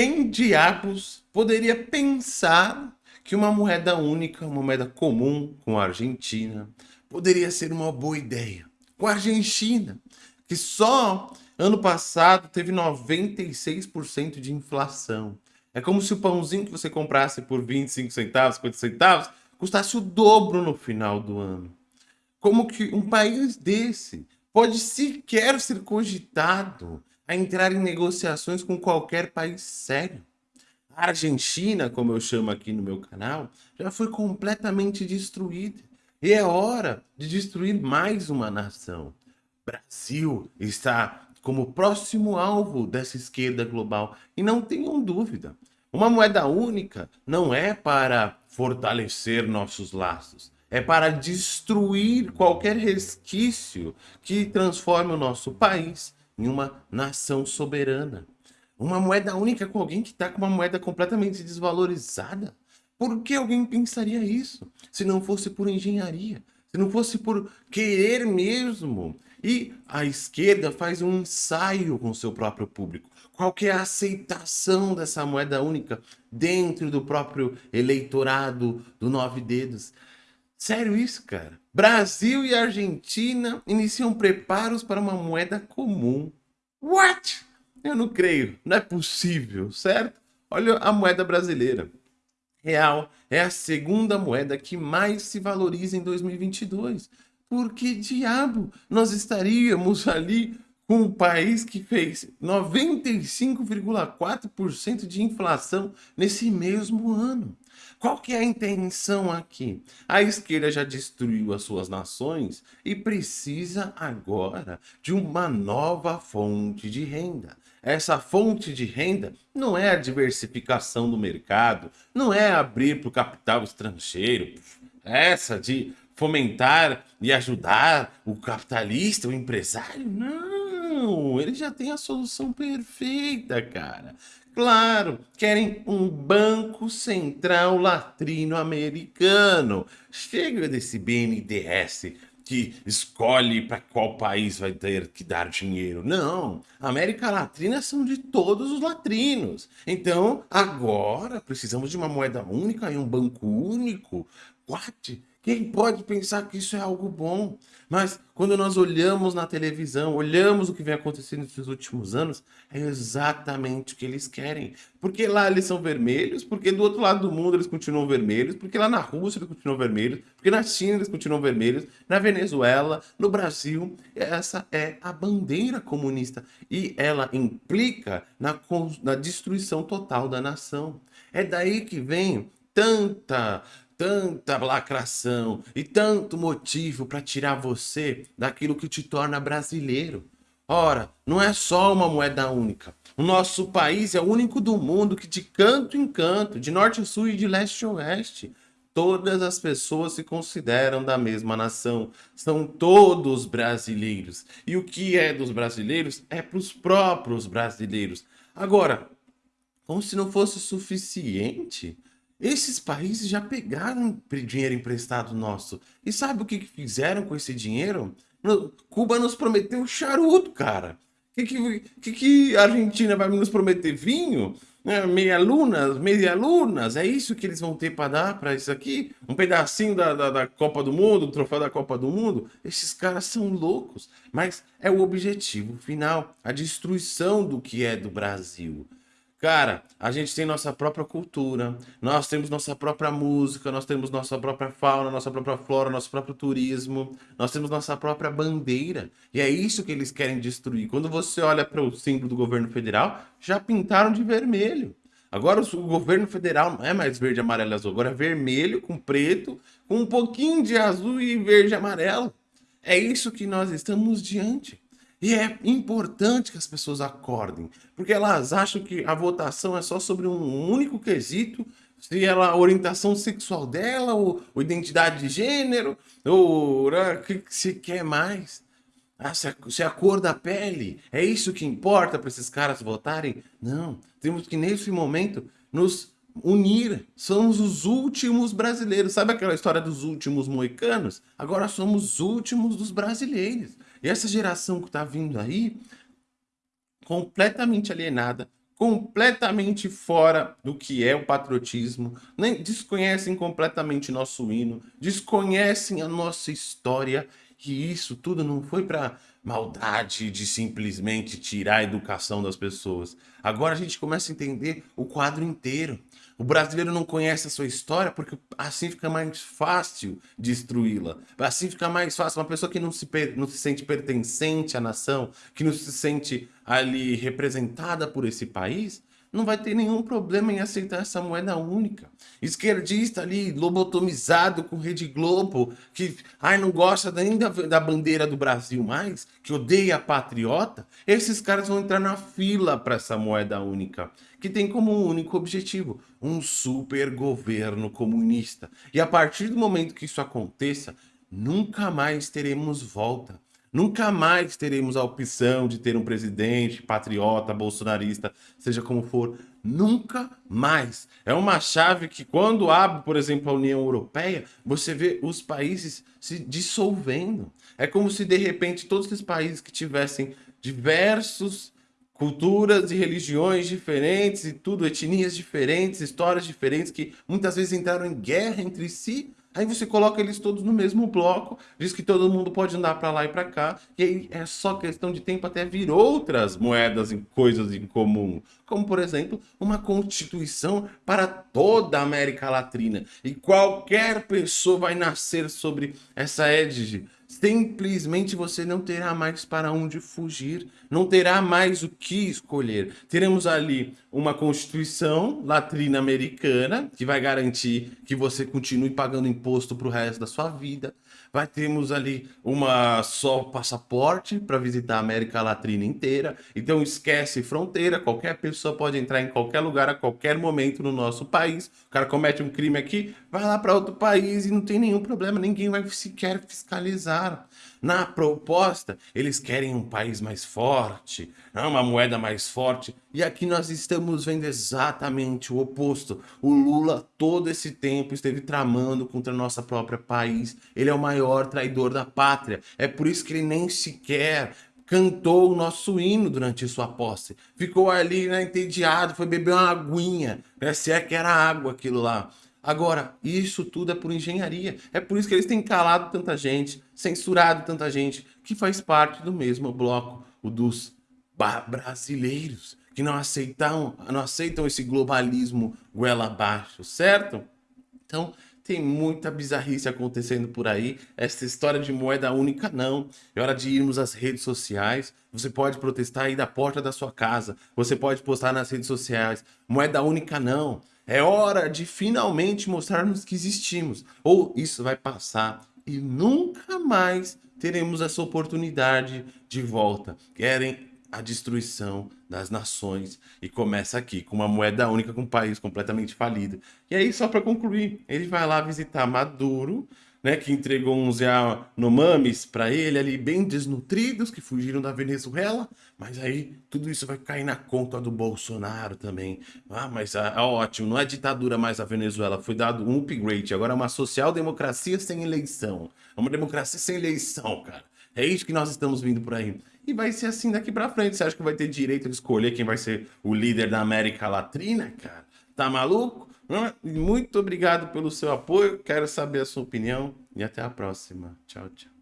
Quem diabos poderia pensar que uma moeda única, uma moeda comum com a Argentina, poderia ser uma boa ideia? Com a Argentina, que só ano passado teve 96% de inflação. É como se o pãozinho que você comprasse por 25 centavos, 50 centavos, custasse o dobro no final do ano. Como que um país desse pode sequer ser cogitado a entrar em negociações com qualquer país sério. A Argentina, como eu chamo aqui no meu canal, já foi completamente destruída. E é hora de destruir mais uma nação. Brasil está como próximo alvo dessa esquerda global. E não tenham dúvida, uma moeda única não é para fortalecer nossos laços, é para destruir qualquer resquício que transforme o nosso país em uma nação soberana. Uma moeda única com alguém que está com uma moeda completamente desvalorizada. Por que alguém pensaria isso? Se não fosse por engenharia, se não fosse por querer mesmo. E a esquerda faz um ensaio com seu próprio público. Qual que é a aceitação dessa moeda única dentro do próprio eleitorado do Nove Dedos? Sério isso, cara? Brasil e Argentina iniciam preparos para uma moeda comum. What? Eu não creio, não é possível, certo? Olha a moeda brasileira. Real é a segunda moeda que mais se valoriza em 2022. Por que diabo nós estaríamos ali com um país que fez 95,4% de inflação nesse mesmo ano? Qual que é a intenção aqui? A esquerda já destruiu as suas nações e precisa agora de uma nova fonte de renda. Essa fonte de renda não é a diversificação do mercado, não é abrir para o capital estrangeiro, essa de fomentar e ajudar o capitalista, o empresário, não, ele já tem a solução perfeita, cara. Claro, querem um banco central latino-americano. Chega desse BNDES que escolhe para qual país vai ter que dar dinheiro. Não, América Latina são de todos os latrinos. Então, agora precisamos de uma moeda única e um banco único. What? Quem pode pensar que isso é algo bom? Mas quando nós olhamos na televisão, olhamos o que vem acontecendo nesses últimos anos, é exatamente o que eles querem. Porque lá eles são vermelhos, porque do outro lado do mundo eles continuam vermelhos, porque lá na Rússia eles continuam vermelhos, porque na China eles continuam vermelhos, na Venezuela, no Brasil, essa é a bandeira comunista. E ela implica na, na destruição total da nação. É daí que vem tanta tanta lacração e tanto motivo para tirar você daquilo que te torna brasileiro. Ora, não é só uma moeda única. O nosso país é o único do mundo que de canto em canto, de norte a sul e de leste a oeste, todas as pessoas se consideram da mesma nação. São todos brasileiros. E o que é dos brasileiros é para os próprios brasileiros. Agora, como se não fosse suficiente, esses países já pegaram dinheiro emprestado nosso. E sabe o que, fizeram com esse dinheiro? Cuba nos prometeu charuto, cara. O que, que, que, a Argentina vai nos prometer? Vinho? É, meia lunas, meia lunas, é isso que eles vão ter para dar para isso aqui? Um pedacinho da, da, da, Copa do Mundo, um troféu da Copa do Mundo? Esses caras são loucos, mas é o objetivo final, a destruição do que é do Brasil. Cara, a gente tem nossa própria cultura, nós temos nossa própria música, nós temos nossa própria fauna, nossa própria flora, nosso próprio turismo, nós temos nossa própria bandeira. E é isso que eles querem destruir. Quando você olha para o símbolo do governo federal, já pintaram de vermelho. Agora o governo federal não é mais verde, amarelo e azul, agora é vermelho com preto, com um pouquinho de azul e verde e amarelo. É isso que nós estamos diante. E é importante que as pessoas acordem, porque elas acham que a votação é só sobre um único quesito, se ela a orientação sexual dela, ou, ou identidade de gênero, ou né, o que se quer mais. Ah, se, a, se a cor da pele, é isso que importa para esses caras votarem? Não, temos que nesse momento nos unir. Somos os últimos brasileiros. Sabe aquela história dos últimos moicanos? Agora somos os últimos dos brasileiros. Essa geração que está vindo aí, completamente alienada, completamente fora do que é o patriotismo, nem desconhecem completamente nosso hino, desconhecem a nossa história, e isso tudo não foi para maldade de simplesmente tirar a educação das pessoas. Agora a gente começa a entender o quadro inteiro. O brasileiro não conhece a sua história porque assim fica mais fácil destruí-la. Assim fica mais fácil. Uma pessoa que não se, não se sente pertencente à nação, que não se sente ali representada por esse país, não vai ter nenhum problema em aceitar essa moeda única. Esquerdista ali, lobotomizado com Rede Globo, que ai, não gosta nem da, da bandeira do Brasil mais, que odeia patriota, esses caras vão entrar na fila para essa moeda única, que tem como único objetivo um super governo comunista. E a partir do momento que isso aconteça, nunca mais teremos volta. Nunca mais teremos a opção de ter um presidente patriota, bolsonarista, seja como for. Nunca mais. É uma chave que quando abre, por exemplo, a União Europeia, você vê os países se dissolvendo. É como se, de repente, todos esses países que tivessem diversos culturas e religiões diferentes e tudo, etnias diferentes, histórias diferentes, que muitas vezes entraram em guerra entre si, Aí você coloca eles todos no mesmo bloco, diz que todo mundo pode andar para lá e para cá, e aí é só questão de tempo até vir outras moedas e coisas em comum, como por exemplo, uma constituição para toda a América Latina. E qualquer pessoa vai nascer sobre essa égide simplesmente você não terá mais para onde fugir, não terá mais o que escolher. Teremos ali uma Constituição latrina americana que vai garantir que você continue pagando imposto para o resto da sua vida. Vai termos ali uma só passaporte para visitar a América Latina inteira. Então esquece fronteira, qualquer pessoa pode entrar em qualquer lugar a qualquer momento no nosso país. O cara comete um crime aqui, vai lá para outro país e não tem nenhum problema, ninguém vai sequer fiscalizar. Na proposta, eles querem um país mais forte, né, uma moeda mais forte. E aqui nós estamos vendo exatamente o oposto. O Lula todo esse tempo esteve tramando contra nosso próprio país. Ele é o maior traidor da pátria. É por isso que ele nem sequer cantou o nosso hino durante sua posse. Ficou ali, né, entediado, foi beber uma aguinha, né, se é que era água aquilo lá. Agora, isso tudo é por engenharia. É por isso que eles têm calado tanta gente, censurado tanta gente, que faz parte do mesmo bloco, o dos brasileiros, que não aceitam, não aceitam esse globalismo goela abaixo, certo? Então, tem muita bizarrice acontecendo por aí. Essa história de moeda única, não. É hora de irmos às redes sociais. Você pode protestar aí da porta da sua casa. Você pode postar nas redes sociais. Moeda única, não. É hora de finalmente mostrarmos que existimos. Ou isso vai passar e nunca mais teremos essa oportunidade de volta. Querem a destruição das nações e começa aqui com uma moeda única com um país completamente falido. E aí, só para concluir, ele vai lá visitar Maduro, né, que entregou uns Yanomamis para ele ali, bem desnutridos, que fugiram da Venezuela, mas aí tudo isso vai cair na conta do Bolsonaro também. Ah, mas ah, é ótimo, não é ditadura mais a Venezuela, foi dado um upgrade, agora é uma social-democracia sem eleição. É uma democracia sem eleição, cara. É isso que nós estamos vindo por aí. E vai ser assim daqui para frente. Você acha que vai ter direito de escolher quem vai ser o líder da América Latina, cara? Tá maluco? Muito obrigado pelo seu apoio, quero saber a sua opinião e até a próxima. Tchau, tchau.